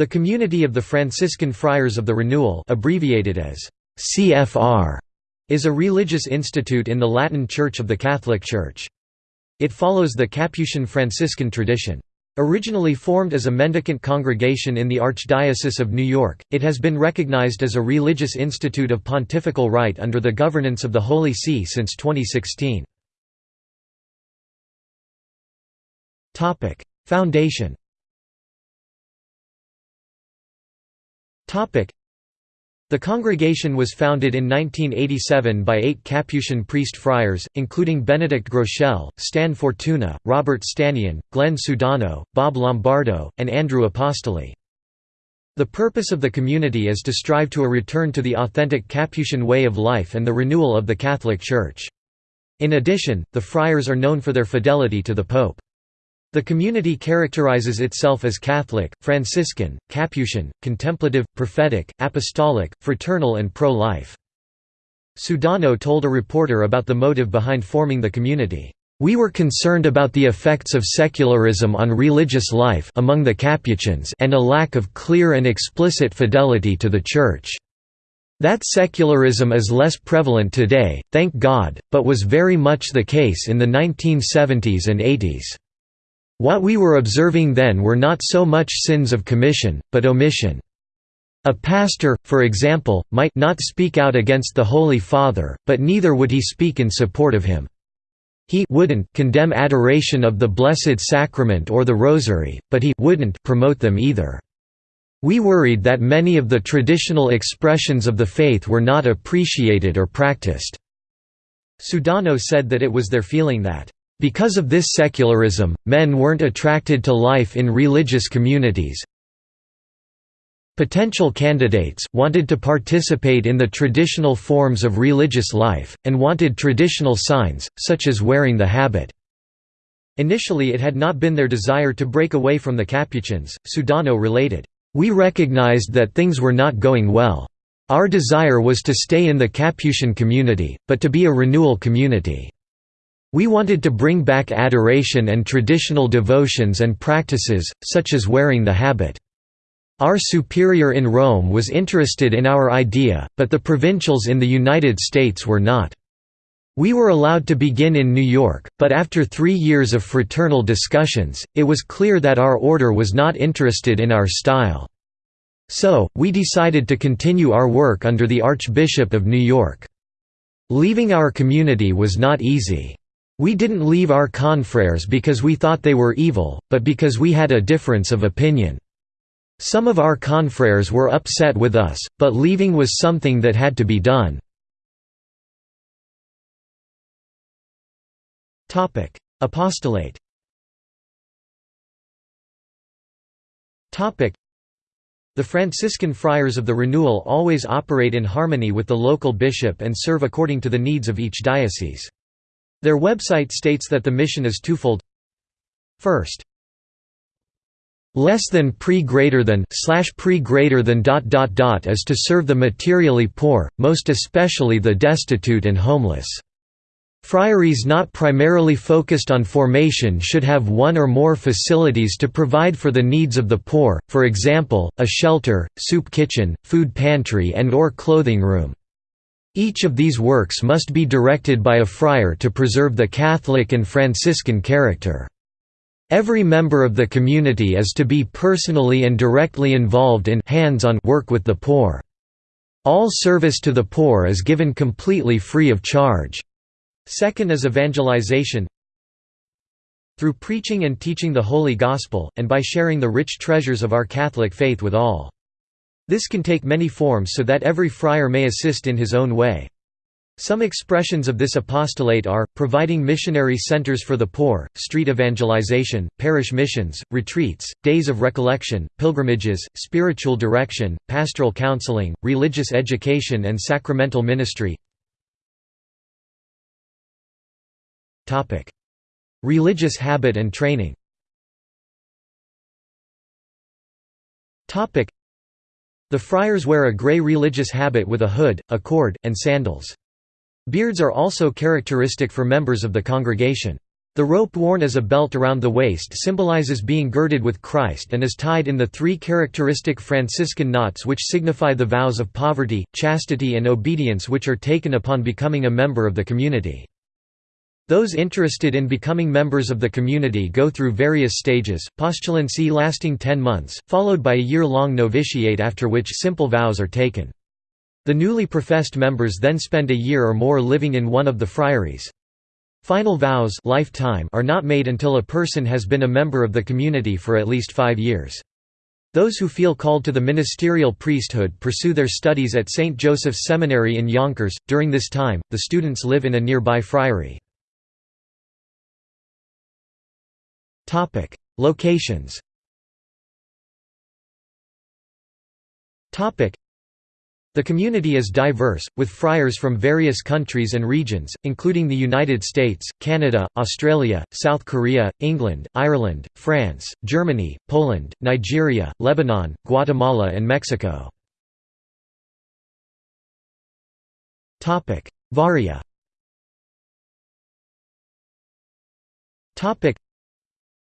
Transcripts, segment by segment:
The Community of the Franciscan Friars of the Renewal abbreviated as CFR is a religious institute in the Latin Church of the Catholic Church. It follows the Capuchin Franciscan tradition. Originally formed as a mendicant congregation in the Archdiocese of New York, it has been recognized as a religious institute of pontifical right under the governance of the Holy See since 2016. Foundation the congregation was founded in 1987 by eight Capuchin priest friars, including Benedict Groeschel, Stan Fortuna, Robert Stanion, Glenn Sudano, Bob Lombardo, and Andrew Apostoli. The purpose of the community is to strive to a return to the authentic Capuchin way of life and the renewal of the Catholic Church. In addition, the friars are known for their fidelity to the Pope. The community characterizes itself as Catholic, Franciscan, Capuchin, contemplative, prophetic, apostolic, fraternal and pro-life. Sudano told a reporter about the motive behind forming the community. We were concerned about the effects of secularism on religious life among the Capuchins and a lack of clear and explicit fidelity to the Church. That secularism is less prevalent today, thank God, but was very much the case in the 1970s and 80s. What we were observing then were not so much sins of commission, but omission. A pastor, for example, might not speak out against the Holy Father, but neither would he speak in support of him. He wouldn't condemn adoration of the Blessed Sacrament or the Rosary, but he wouldn't promote them either. We worried that many of the traditional expressions of the faith were not appreciated or practiced. Sudano said that it was their feeling that because of this secularism, men weren't attracted to life in religious communities. Potential candidates wanted to participate in the traditional forms of religious life, and wanted traditional signs, such as wearing the habit. Initially it had not been their desire to break away from the Capuchins, Sudano related, "...we recognized that things were not going well. Our desire was to stay in the Capuchin community, but to be a renewal community." We wanted to bring back adoration and traditional devotions and practices, such as wearing the habit. Our superior in Rome was interested in our idea, but the provincials in the United States were not. We were allowed to begin in New York, but after three years of fraternal discussions, it was clear that our order was not interested in our style. So, we decided to continue our work under the Archbishop of New York. Leaving our community was not easy. We didn't leave our confreres because we thought they were evil, but because we had a difference of opinion. Some of our confreres were upset with us, but leaving was something that had to be done. Apostolate The Franciscan Friars of the Renewal always operate in harmony with the local bishop and serve according to the needs of each diocese. Their website states that the mission is twofold. First, less than pre greater than slash pre greater than dot dot dot is to serve the materially poor, most especially the destitute and homeless. Friaries not primarily focused on formation should have one or more facilities to provide for the needs of the poor, for example, a shelter, soup kitchen, food pantry and or clothing room. Each of these works must be directed by a friar to preserve the Catholic and Franciscan character. Every member of the community is to be personally and directly involved in hands-on work with the poor. All service to the poor is given completely free of charge. Second is evangelization through preaching and teaching the Holy Gospel, and by sharing the rich treasures of our Catholic faith with all. This can take many forms so that every friar may assist in his own way. Some expressions of this apostolate are, providing missionary centers for the poor, street evangelization, parish missions, retreats, days of recollection, pilgrimages, spiritual direction, pastoral counseling, religious education and sacramental ministry. Religious habit and training the friars wear a grey religious habit with a hood, a cord, and sandals. Beards are also characteristic for members of the congregation. The rope worn as a belt around the waist symbolizes being girded with Christ and is tied in the three characteristic Franciscan knots which signify the vows of poverty, chastity and obedience which are taken upon becoming a member of the community. Those interested in becoming members of the community go through various stages, postulancy lasting 10 months, followed by a year-long novitiate after which simple vows are taken. The newly professed members then spend a year or more living in one of the friaries. Final vows lifetime are not made until a person has been a member of the community for at least five years. Those who feel called to the ministerial priesthood pursue their studies at St. Joseph's Seminary in Yonkers. During this time, the students live in a nearby friary. Locations. Topic: the community is diverse, with friars from various countries and regions, including the United States, Canada, Australia, South Korea, England, Ireland, France, Germany, Poland, Nigeria, Lebanon, Guatemala and Mexico. Varia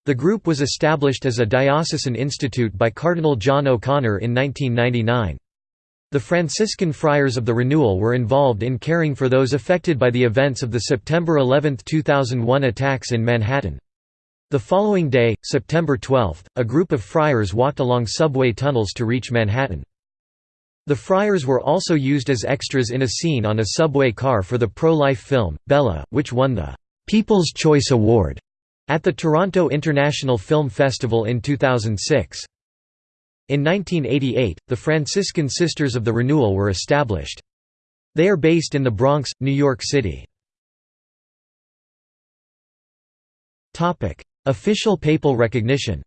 The group was established as a diocesan institute by Cardinal John O'Connor in 1999. The Franciscan Friars of the Renewal were involved in caring for those affected by the events of the September 11, 2001 attacks in Manhattan. The following day, September 12, a group of friars walked along subway tunnels to reach Manhattan. The friars were also used as extras in a scene on a subway car for the pro-life film, Bella, which won the «People's Choice Award» at the Toronto International Film Festival in 2006. In 1988, the Franciscan Sisters of the Renewal were established. They are based in the Bronx, New York City. Official papal recognition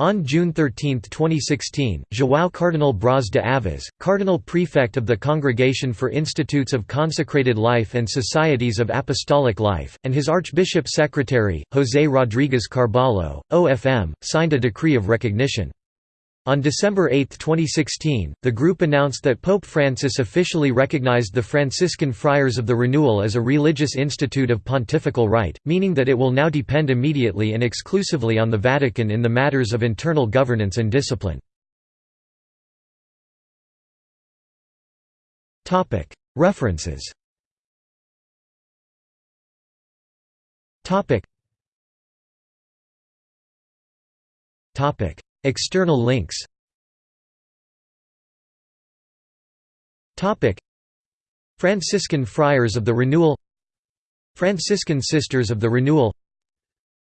on June 13, 2016, João Cardinal Braz de Aviz, Cardinal Prefect of the Congregation for Institutes of Consecrated Life and Societies of Apostolic Life, and his Archbishop Secretary, José Rodríguez Carballo, OFM, signed a decree of recognition. On December 8, 2016, the group announced that Pope Francis officially recognized the Franciscan Friars of the Renewal as a religious institute of pontifical right, meaning that it will now depend immediately and exclusively on the Vatican in the matters of internal governance and discipline. References External links. Franciscan Friars of the Renewal. Franciscan Sisters of the Renewal.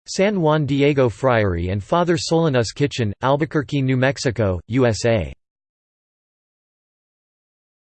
San Juan Diego Friary and Father Solanus Kitchen, Albuquerque, New Mexico, USA